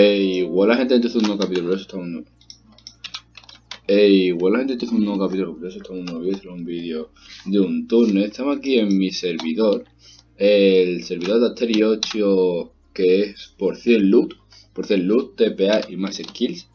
Ey, igual la gente empieza un nuevo capítulo, eso está un nuevo. Igual la gente empieza un nuevo capítulo, pero eso está un nuevo vídeo, un vídeo de un turno. Estamos aquí en mi servidor, el servidor de Asterio 8, que es por 100 loot, por 100 loot, TPA y más skills.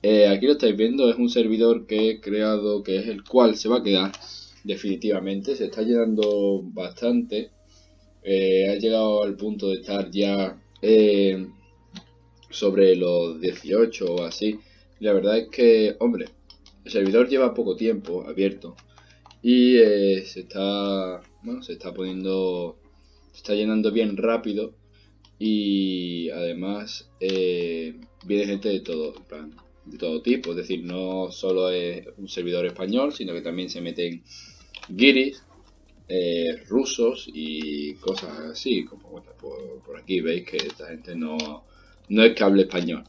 Eh, aquí lo estáis viendo, es un servidor que he creado, que es el cual se va a quedar definitivamente. Se está llenando bastante. Eh, ha llegado al punto de estar ya... Eh, sobre los 18 o así. La verdad es que, hombre, el servidor lleva poco tiempo abierto y eh, se está, bueno, se está poniendo, se está llenando bien rápido y además eh, viene gente de todo, de todo tipo, es decir, no solo es un servidor español, sino que también se meten guiris, eh, rusos y cosas así, como por aquí veis que esta gente no, no es cable español.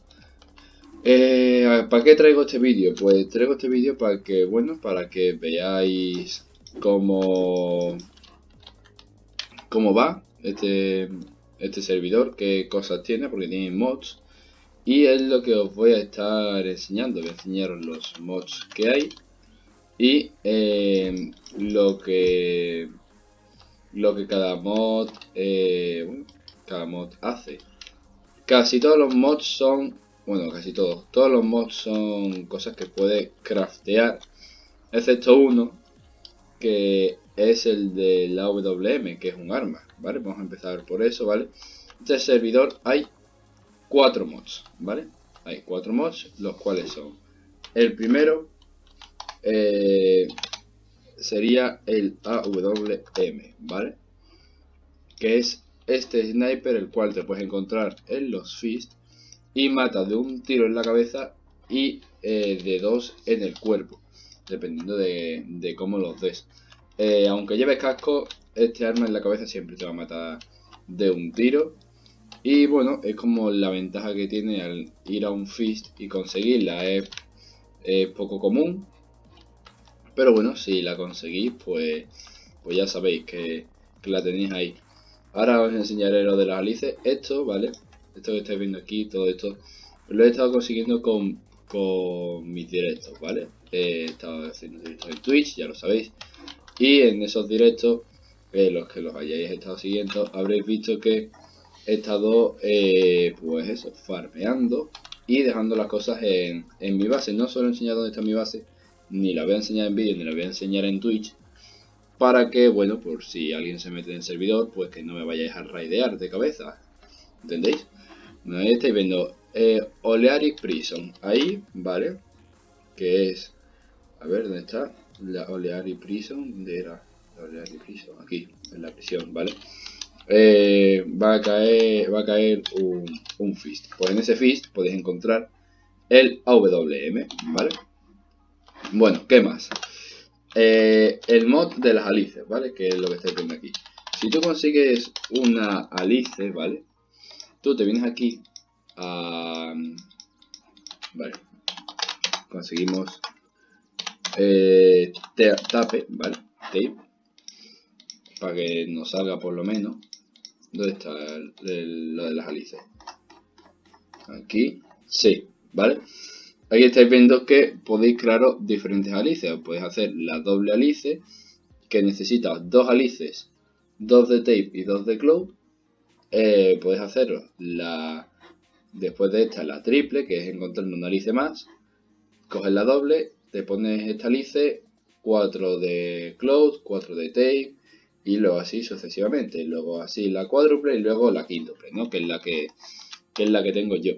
Eh, ¿Para qué traigo este vídeo? Pues traigo este vídeo para que, bueno, para que veáis cómo, cómo va este, este servidor, qué cosas tiene, porque tiene mods. Y es lo que os voy a estar enseñando, voy a enseñaros los mods que hay y eh, lo que lo que cada mod eh, cada mod hace Casi todos los mods son... Bueno, casi todos. Todos los mods son cosas que puedes craftear. Excepto uno, que es el de la WM, que es un arma. ¿Vale? Vamos a empezar por eso, ¿vale? Este servidor hay cuatro mods, ¿vale? Hay cuatro mods, los cuales son... El primero eh, sería el AWM, ¿vale? Que es este sniper, el cual te puedes encontrar en los Fist, y mata de un tiro en la cabeza y eh, de dos en el cuerpo, dependiendo de, cómo los des. Eh, aunque lleves casco, este arma en la cabeza siempre te va a matar de un tiro. Y bueno, es como la ventaja que tiene al ir a un Fist y conseguirla. Es, poco común. Pero bueno, si la conseguís, pues, pues ya sabéis que la tenéis ahí. Ahora os enseñaré lo de las alices. Esto, ¿vale? Esto que estáis viendo aquí, todo esto, lo he estado consiguiendo con, mis directos, ¿vale? He estado haciendo directos en Twitch, ya lo sabéis. Y en esos directos, los que los hayáis estado siguiendo, habréis visto que he estado, eh, pues eso, farmeando y dejando las cosas en, en mi base. No solo he enseñado dónde está mi base, ni la voy a enseñar en vídeo, ni la voy a enseñar en Twitch, para que, bueno, por si alguien se mete en el servidor, pues que no me vayáis a raidear de cabeza. ¿Entendéis? Ahí estáis viendo eh, Prison. Ahí, ¿vale? Que es... A ver, ¿dónde está? La Olearic Prison. ¿Dónde era? La Olearic Prison. Aquí, en la prisión, ¿vale? Eh, va a caer, va a caer un, un fist. Pues en ese fist podéis encontrar el AWM, ¿vale? Bueno, ¿qué más? Eh, el mod de las alices, ¿vale? Que es lo que estáis viendo aquí. Si tú consigues una alice, ¿vale? Tú te vienes aquí a... Vale. Conseguimos eh, tape, ¿vale? Tape. Para que nos salga por lo menos. ¿Dónde está lo de las alices? Aquí. Sí, ¿vale? Aquí estáis viendo que podéis crear diferentes alices. Podéis hacer la doble alice, que necesita dos alices, dos de tape y dos de cloud. Eh, podéis hacer la, después de esta la triple, que es encontrar una alice más. Coges la doble, te pones esta alice, 4 de cloud, 4 de tape, y luego así sucesivamente. Luego así la cuádruple y luego la quíntuple, ¿no? Que es la que es la que tengo yo.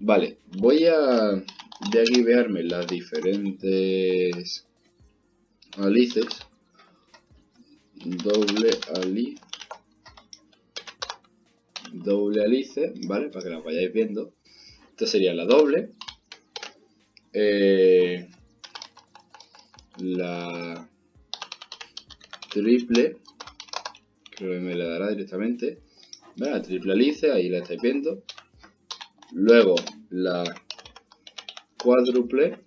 Vale, voy a de aquí verme las diferentes alices. Doble ali. Doble alice vale para que la vayáis viendo. Esta sería la doble. Eh, la triple creo que me la dará directamente. La triple alice ahí la estáis viendo. Luego la cuádruple,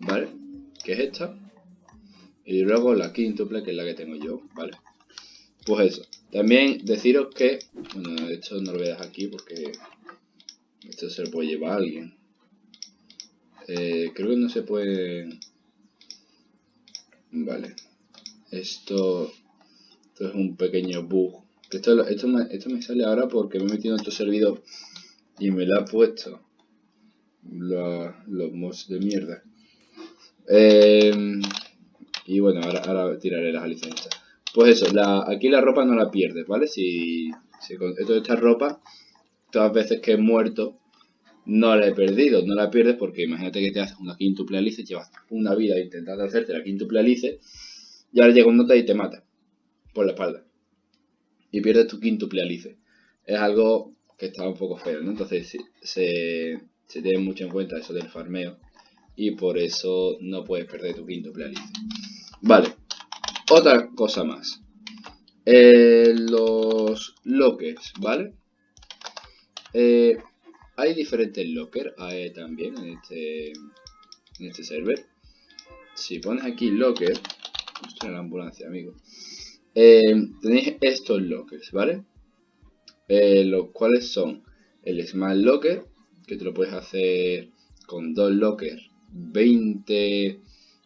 ¿vale? Que es esta. Y luego la quíntuple, que es la que tengo yo, ¿vale? Pues eso. También deciros que, bueno, esto no lo voy a dejar aquí porque Esto se lo puede llevar a alguien. Eh, creo que no se puede... Vale. Esto, esto es un pequeño bug. Esto, esto, me, esto me sale ahora porque me he metido en otro servidor y me lo ha puesto los mods de mierda. Eh, y bueno, ahora, ahora tiraré las licencias. Pues eso, la, aquí la ropa no la pierdes, ¿vale? Si, si con esta ropa, todas las veces que he muerto, no la he perdido, no la pierdes porque imagínate que te haces una quintuple alice, llevas una vida intentando hacerte la quintuple alice, y ahora llega un nota y te mata por la espalda. Y pierdes tu quintuple alice. Es algo que está un poco feo, ¿no? Entonces se, se tiene mucho en cuenta eso del farmeo y por eso no puedes perder tu quintuple alice. Vale, otra cosa más. Eh, los lockers, ¿vale? Eh, hay diferentes lockers eh, también en este, en este server. Si pones aquí locker, esto es la ambulancia, amigo. tenéis estos lockers, ¿vale? los cuales son el Smart Locker, que te lo puedes hacer con dos lockers, 20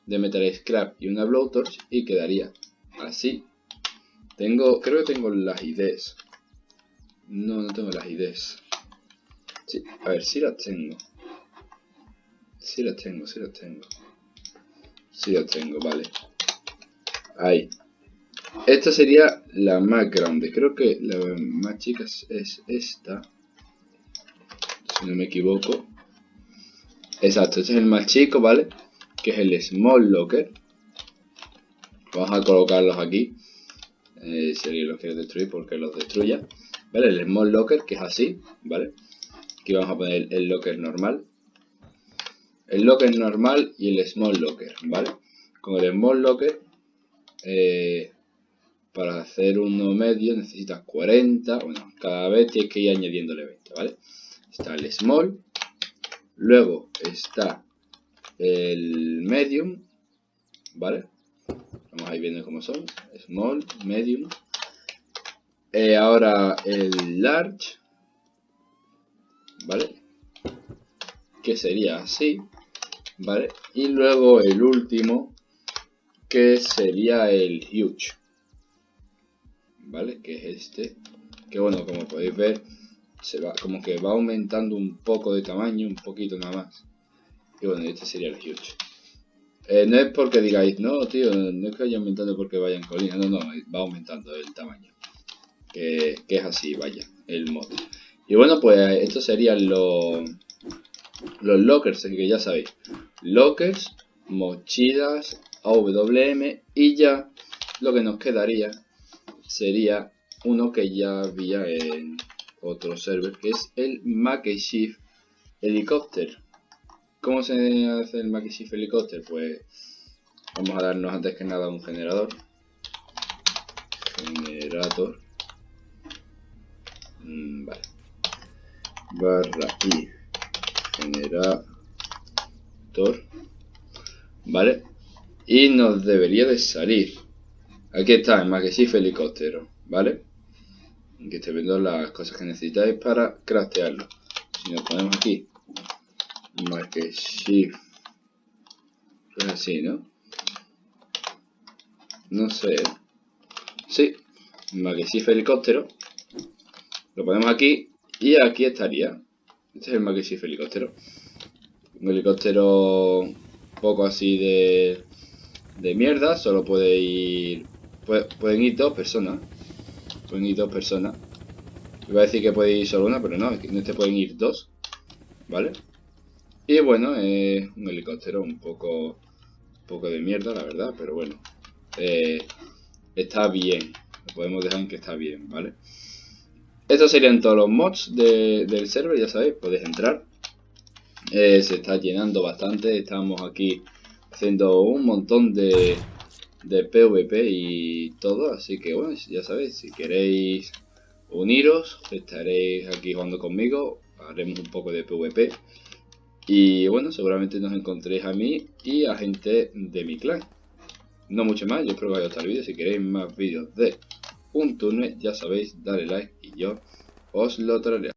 de Metal Scrap y una Blowtorch y quedaría así. Tengo, creo que tengo las ideas. No, no tengo las ideas. Sí, a ver, si las tengo. Si las tengo, si las tengo. Si las tengo, vale. Ahí. Esta sería la más grande. Creo que la más chica es esta. Si no me equivoco. Exacto, este es el más chico, ¿vale? que es el Small Locker. Vamos a colocarlos aquí. Eh, si los quiere destruir, porque los destruya. ¿Vale? El Small Locker, que es así, ¿vale? Aquí vamos a poner el Locker normal. El Locker normal y el Small Locker, ¿vale? Con el Small Locker, eh, para hacer uno medio necesitas 40. Bueno, cada vez tienes que ir añadiéndole 20, ¿vale? Está el Small. Luego está el medium, ¿vale? Vamos a ir viendo cómo son. Small, medium. Eh, ahora el large, ¿vale? Que sería así, ¿vale? Y luego el último, que sería el huge, ¿vale? Que es este. Que bueno, como podéis ver, se va como que va aumentando un poco de tamaño, un poquito nada más. Y bueno, este sería el huge. Eh, no es porque digáis, no, tío, no es que vaya aumentando porque vaya en colina. No, no, va aumentando el tamaño. Que, es así, vaya, el mod. Y bueno, pues estos serían los, los lockers, que ya sabéis. Lockers, mochilas, AWM y ya lo que nos quedaría sería uno que ya había en otro server, que es el Makeshift Helicopter. ¿Cómo se hace el Makeshift Helicopter? Pues vamos a darnos antes que nada un generador. Generator. Mm, vale. Barra y generator. Vale. Y nos debería de salir. Aquí está el Makeshift Helicóptero. ¿Vale? Aquí estoy viendo las cosas que necesitáis para craftearlo. Si nos ponemos aquí marque shift es así no no sé. Sí shift helicóptero. Lo ponemos aquí y aquí estaría. Este es el shift helicóptero. Un helicóptero poco así de de mierda solo puede ir pueden ir dos personas pueden ir dos personas iba a decir que puede ir solo una pero no en este pueden ir dos vale y bueno, es un helicóptero un poco, poco de mierda, la verdad, pero bueno. Eh, está bien. Lo podemos dejar en que está bien, ¿vale? Estos serían todos los mods del server, ya sabéis, podéis entrar. Eh, se está llenando bastante, estamos aquí haciendo un montón de, de PvP y todo, así que bueno, ya sabéis, si queréis uniros, estaréis aquí jugando conmigo, haremos un poco de PvP. Y bueno, seguramente nos encontréis a mí y a gente de mi clan. No mucho más, yo espero que os haya gustado el vídeo. Si queréis más vídeos de un turno, ya sabéis, dale like y yo os lo traeré.